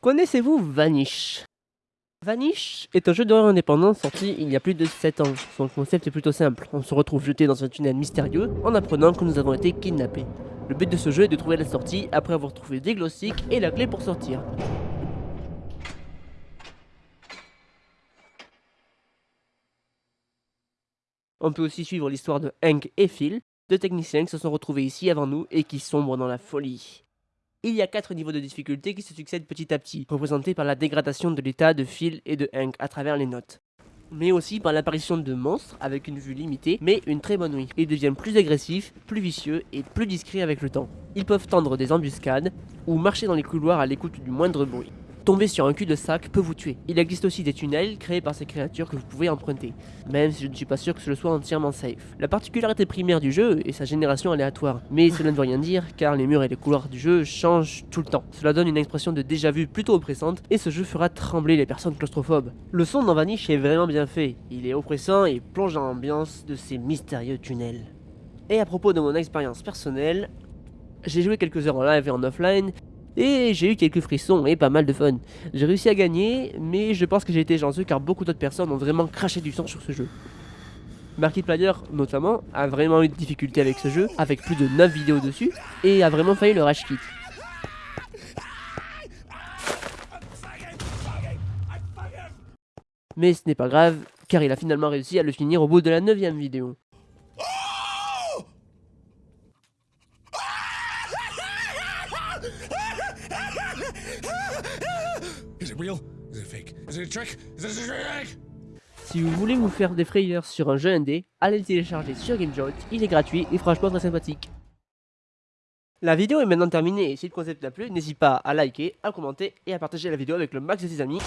Connaissez-vous Vanish? Vanish est un jeu d'horreur indépendant sorti il y a plus de 7 ans. Son concept est plutôt simple, on se retrouve jeté dans un tunnel mystérieux en apprenant que nous avons été kidnappés. Le but de ce jeu est de trouver la sortie après avoir trouvé des glossiques et la clé pour sortir. On peut aussi suivre l'histoire de Hank et Phil, deux techniciens qui se sont retrouvés ici avant nous et qui sombrent dans la folie. Il y a quatre niveaux de difficulté qui se succèdent petit à petit, représentés par la dégradation de l'état de Phil et de Hank à travers les notes. Mais aussi par l'apparition de monstres avec une vue limitée, mais une très bonne nuit. Ils deviennent plus agressifs, plus vicieux et plus discrets avec le temps. Ils peuvent tendre des embuscades ou marcher dans les couloirs à l'écoute du moindre bruit. Tomber sur un cul-de-sac peut vous tuer. Il existe aussi des tunnels créés par ces créatures que vous pouvez emprunter, même si je ne suis pas sûr que ce soit entièrement safe. La particularité primaire du jeu est sa génération aléatoire, mais cela ne veut rien dire car les murs et les couloirs du jeu changent tout le temps. Cela donne une expression de déjà-vu plutôt oppressante et ce jeu fera trembler les personnes claustrophobes. Le son dans Vanish est vraiment bien fait, il est oppressant et plonge dans l'ambiance de ces mystérieux tunnels. Et à propos de mon expérience personnelle, j'ai joué quelques heures en live et en offline, et j'ai eu quelques frissons et pas mal de fun. J'ai réussi à gagner, mais je pense que j'ai été chanceux car beaucoup d'autres personnes ont vraiment craché du sang sur ce jeu. Markiplier notamment a vraiment eu de difficultés avec ce jeu, avec plus de 9 vidéos dessus, et a vraiment failli le rage kit. Mais ce n'est pas grave, car il a finalement réussi à le finir au bout de la 9 vidéo. Si vous voulez vous faire des frayeurs sur un jeu indé, allez le télécharger sur GameJolt, il est gratuit et franchement très sympathique. La vidéo est maintenant terminée. Et si le concept t'a plu, n'hésite pas à liker, à commenter et à partager la vidéo avec le max de tes amis.